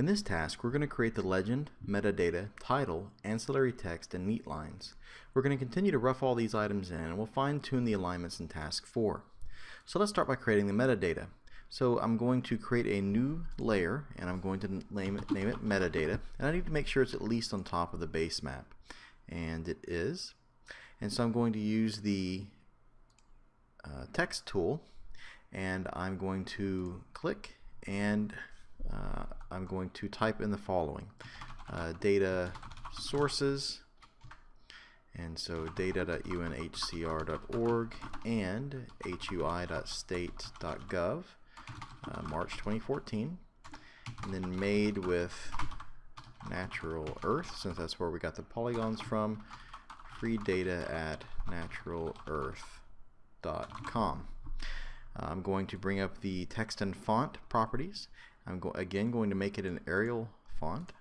In this task, we're going to create the legend, metadata, title, ancillary text, and neat lines. We're going to continue to rough all these items in, and we'll fine-tune the alignments in task 4. So let's start by creating the metadata. So I'm going to create a new layer, and I'm going to name it, name it metadata, and I need to make sure it's at least on top of the base map. And it is. And so I'm going to use the uh, text tool, and I'm going to click and uh, I'm going to type in the following. Uh, data sources. And so data.unhcr.org and hiu.state.gov uh, March 2014 and then made with natural earth since that's where we got the polygons from free data at naturalearth.com I'm going to bring up the text and font properties I'm go again going to make it an Arial font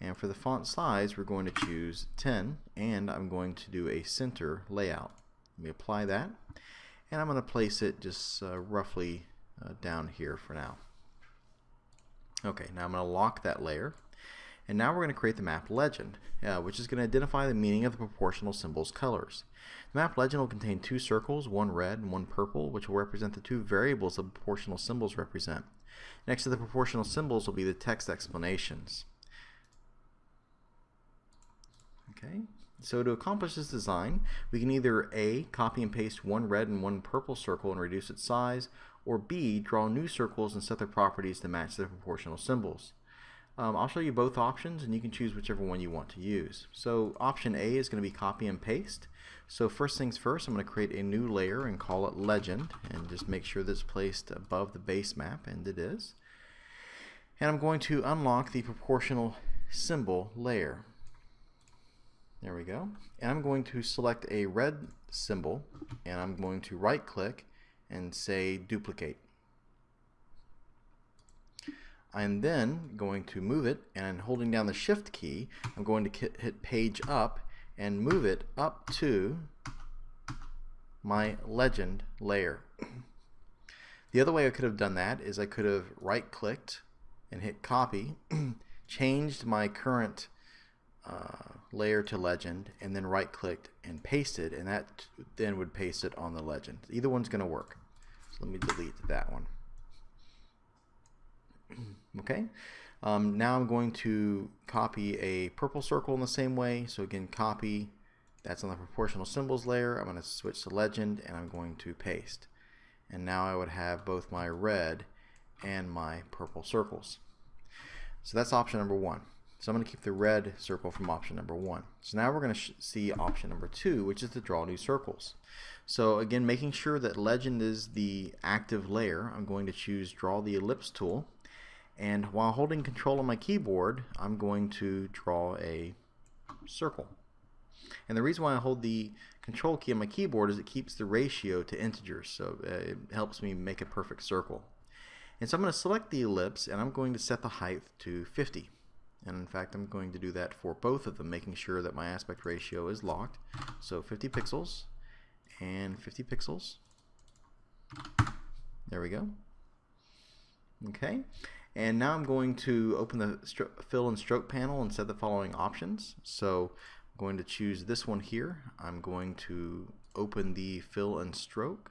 and for the font size we're going to choose 10 and I'm going to do a center layout. Let me apply that and I'm going to place it just uh, roughly uh, down here for now. Okay, now I'm going to lock that layer and now we're going to create the map legend, uh, which is going to identify the meaning of the proportional symbols colors. The map legend will contain two circles, one red and one purple, which will represent the two variables the proportional symbols represent. Next to the proportional symbols will be the text explanations. Okay, so to accomplish this design, we can either A, copy and paste one red and one purple circle and reduce its size, or B, draw new circles and set their properties to match the proportional symbols. Um, I'll show you both options and you can choose whichever one you want to use. So option A is going to be copy and paste. So first things first, I'm going to create a new layer and call it legend and just make sure that it's placed above the base map and it is. And I'm going to unlock the proportional symbol layer. There we go. And I'm going to select a red symbol and I'm going to right click and say duplicate. I'm then going to move it and holding down the shift key I'm going to hit page up and move it up to my legend layer. The other way I could have done that is I could have right clicked and hit copy changed my current uh, layer to legend and then right clicked and pasted and that then would paste it on the legend. Either one's going to work. So let me delete that one. okay. Um, now I'm going to copy a purple circle in the same way. So again copy. That's on the proportional symbols layer. I'm going to switch to legend and I'm going to paste. And now I would have both my red and my purple circles. So that's option number one. So I'm going to keep the red circle from option number one. So now we're going to see option number two which is to draw new circles. So again making sure that legend is the active layer I'm going to choose draw the ellipse tool and while holding control on my keyboard I'm going to draw a circle. And the reason why I hold the control key on my keyboard is it keeps the ratio to integers so uh, it helps me make a perfect circle. And so I'm going to select the ellipse and I'm going to set the height to 50 and in fact I'm going to do that for both of them making sure that my aspect ratio is locked. So 50 pixels and 50 pixels. There we go. Okay and now I'm going to open the fill and stroke panel and set the following options. So I'm going to choose this one here. I'm going to open the fill and stroke.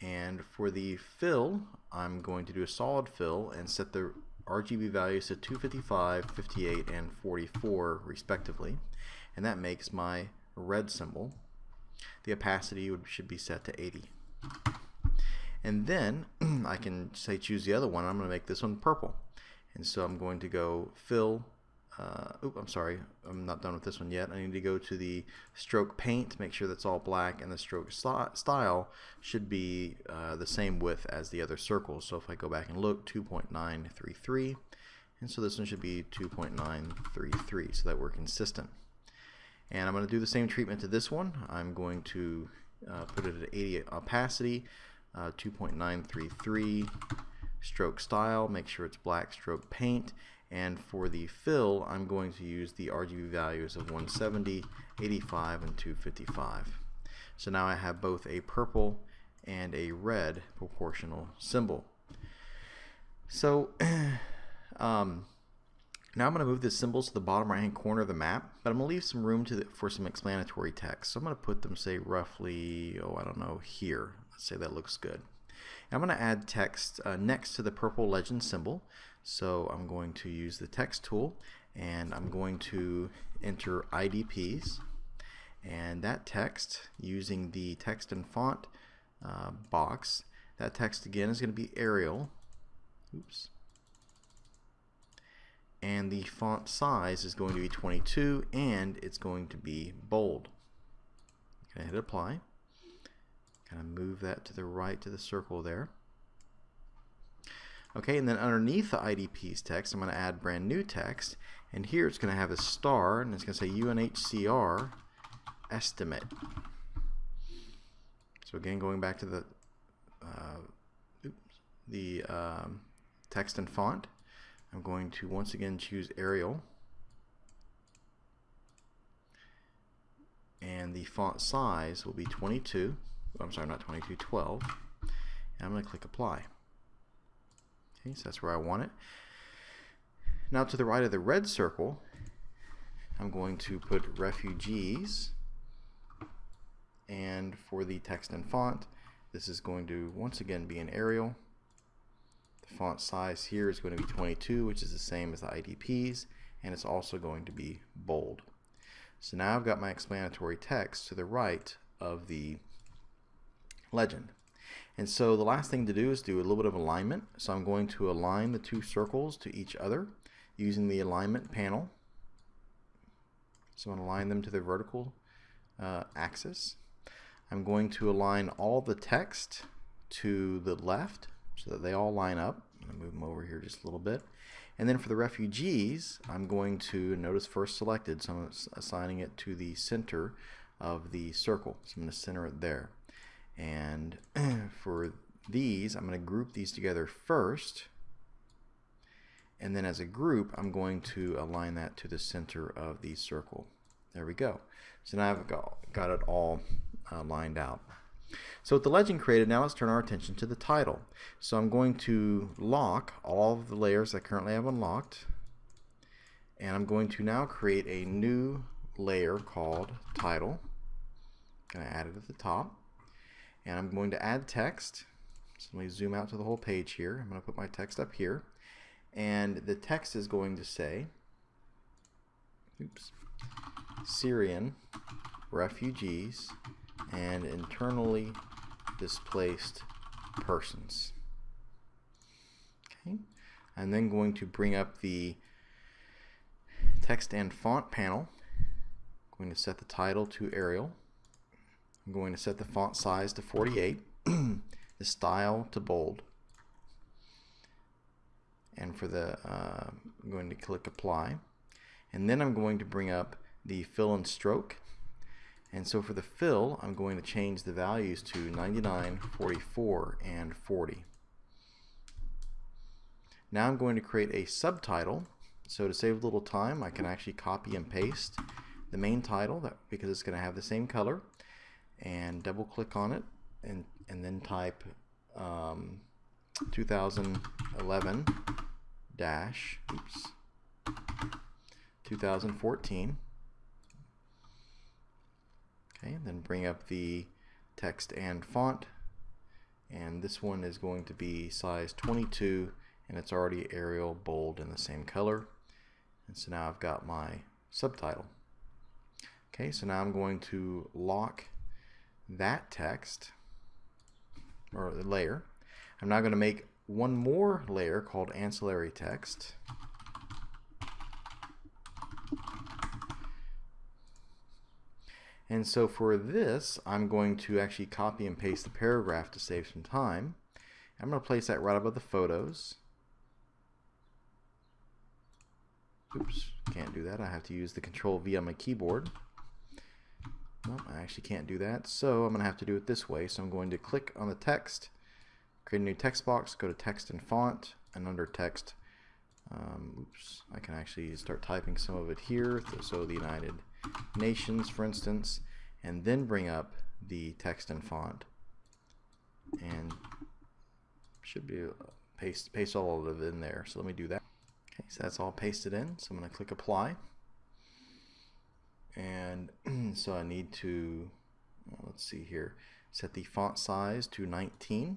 And for the fill, I'm going to do a solid fill and set the RGB values to 255, 58, and 44 respectively. And that makes my red symbol. The opacity would, should be set to 80 and then I can say choose the other one. I'm going to make this one purple. And so I'm going to go fill uh, oop, I'm sorry. I'm not done with this one yet. I need to go to the stroke paint make sure that's all black and the stroke style should be uh, the same width as the other circles. So if I go back and look 2.933 and so this one should be 2.933 so that we're consistent. And I'm going to do the same treatment to this one. I'm going to uh, put it at 80 opacity uh, 2.933 stroke style make sure it's black stroke paint and for the fill I'm going to use the RGB values of 170 85 and 255 so now I have both a purple and a red proportional symbol so Um, now I'm going to move the symbols to the bottom right hand corner of the map, but I'm going to leave some room to the, for some explanatory text. So I'm going to put them, say, roughly, oh, I don't know, here. Let's say that looks good. I'm going to add text uh, next to the purple legend symbol. So I'm going to use the text tool and I'm going to enter IDPs and that text using the text and font uh, box that text again is going to be Arial. Oops. And the font size is going to be 22 and it's going to be bold. Going to hit apply kind of move that to the right to the circle there okay and then underneath the IDP's text I'm going to add brand new text and here it's going to have a star and it's going to say UNHCR estimate. So again, going back to the uh, oops, the um, text and font, I'm going to once again choose Arial. And the font size will be 22. I'm sorry, not 22, 12. And I'm going to click Apply. Okay, so that's where I want it. Now to the right of the red circle, I'm going to put refugees and for the text and font this is going to once again be an Arial the font size here is going to be 22 which is the same as the IDPs and it's also going to be bold so now I've got my explanatory text to the right of the legend and so the last thing to do is do a little bit of alignment so I'm going to align the two circles to each other using the alignment panel so I'm going to align them to the vertical uh, axis I'm going to align all the text to the left so that they all line up. I'm going to move them over here just a little bit. And then for the refugees, I'm going to, notice first selected, so I'm assigning it to the center of the circle. So I'm going to center it there. And for these, I'm going to group these together first. And then as a group, I'm going to align that to the center of the circle. There we go. So now I've got, got it all uh, lined out. So with the legend created, now let's turn our attention to the title. So I'm going to lock all of the layers I currently have unlocked. And I'm going to now create a new layer called title. I'm going to add it at the top. And I'm going to add text. So let me zoom out to the whole page here. I'm going to put my text up here. And the text is going to say, oops, Syrian refugees and internally displaced persons. Okay, I'm then going to bring up the text and font panel. I'm going to set the title to Arial. I'm going to set the font size to 48, the style to bold, and for the uh, I'm going to click apply and then I'm going to bring up the fill and stroke and so for the fill, I'm going to change the values to 99, 44, and 40. Now I'm going to create a subtitle. So to save a little time, I can actually copy and paste the main title that, because it's going to have the same color and double click on it and, and then type um, 2011 dash oops 2014 Okay, and then bring up the text and font. And this one is going to be size 22 and it's already Arial bold in the same color. And so now I've got my subtitle. Okay, so now I'm going to lock that text or the layer. I'm now going to make one more layer called ancillary text. And so for this, I'm going to actually copy and paste the paragraph to save some time. I'm going to place that right above the photos. Oops, can't do that. I have to use the Control V on my keyboard. Nope, I actually can't do that. So I'm going to have to do it this way. So I'm going to click on the text, create a new text box, go to text and font, and under text, um, oops, I can actually start typing some of it here. So the United nations, for instance, and then bring up the text and font. And should be uh, paste paste all of it in there. So let me do that. Okay, so that's all pasted in. So I'm going to click apply. And so I need to, let's see here, set the font size to 19.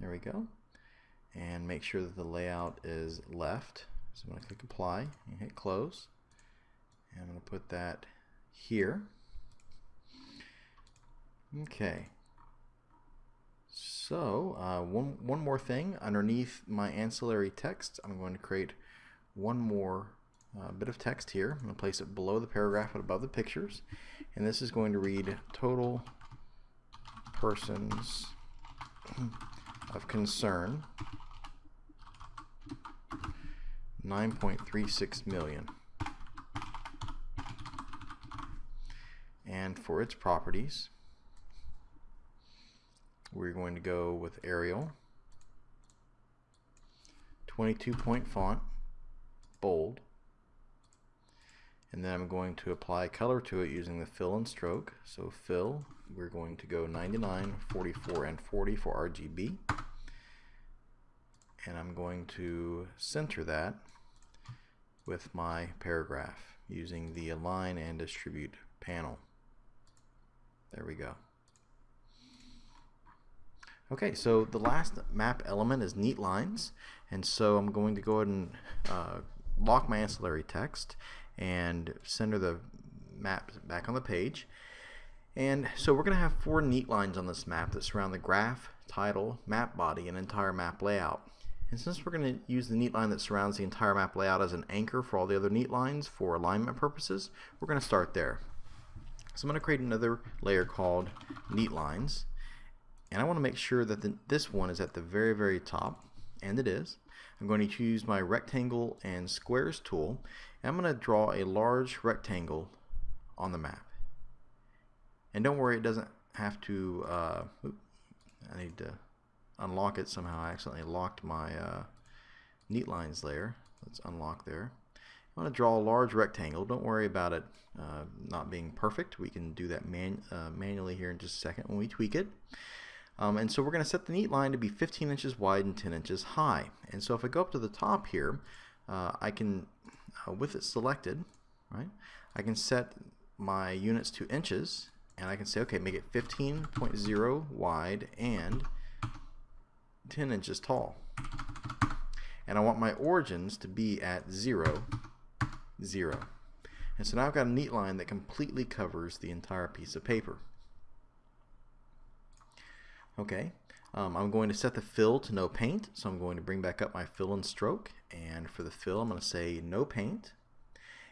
There we go. And make sure that the layout is left. So I'm going to click apply and hit close. And I'm going to put that here. Okay. So uh, one, one more thing underneath my ancillary text I'm going to create one more uh, bit of text here. I'm going to place it below the paragraph and above the pictures and this is going to read total persons of concern 9.36 million. And for its properties, we're going to go with Arial, 22 point font, bold, and then I'm going to apply color to it using the fill and stroke. So fill, we're going to go 99, 44, and 40 for RGB. And I'm going to center that with my paragraph using the align and distribute panel. There we go. Okay, so the last map element is neat lines, and so I'm going to go ahead and uh, lock my ancillary text and center the map back on the page. And so we're going to have four neat lines on this map that surround the graph, title, map body, and entire map layout. And since we're going to use the neat line that surrounds the entire map layout as an anchor for all the other neat lines for alignment purposes, we're going to start there. So I'm going to create another layer called neat lines and I want to make sure that the, this one is at the very very top and it is. I'm going to choose my rectangle and squares tool and I'm going to draw a large rectangle on the map. And don't worry it doesn't have to uh, I need to unlock it somehow. I accidentally locked my uh, neat lines layer let's unlock there. I want to draw a large rectangle. Don't worry about it uh, not being perfect. We can do that man, uh, manually here in just a second when we tweak it um, and so we're going to set the neat line to be 15 inches wide and 10 inches high. And so if I go up to the top here, uh, I can, uh, with it selected, right, I can set my units to inches and I can say, okay, make it 15.0 wide and 10 inches tall. And I want my origins to be at 0, 0. And so now I've got a neat line that completely covers the entire piece of paper. Okay, um, I'm going to set the fill to no paint, so I'm going to bring back up my fill and stroke, and for the fill I'm going to say no paint,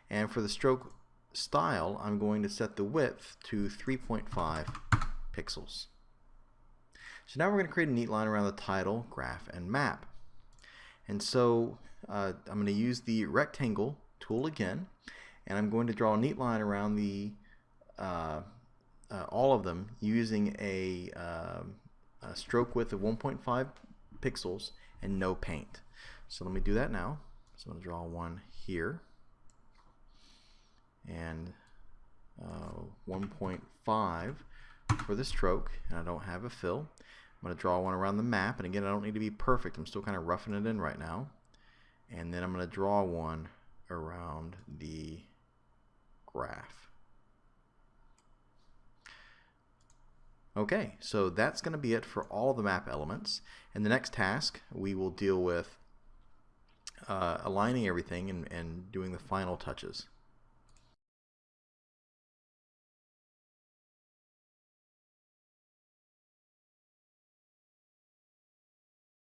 and for the stroke style I'm going to set the width to 3.5 pixels. So now we're going to create a neat line around the title, graph, and map. And so uh, I'm going to use the rectangle tool again, and I'm going to draw a neat line around the uh, uh, all of them using a um, a stroke width of 1.5 pixels and no paint. So let me do that now. So I'm going to draw one here and uh, 1.5 for the stroke and I don't have a fill. I'm going to draw one around the map and again I don't need to be perfect. I'm still kind of roughing it in right now. And then I'm going to draw one around the graph. Okay, so that's going to be it for all the map elements. In the next task, we will deal with uh, aligning everything and, and doing the final touches.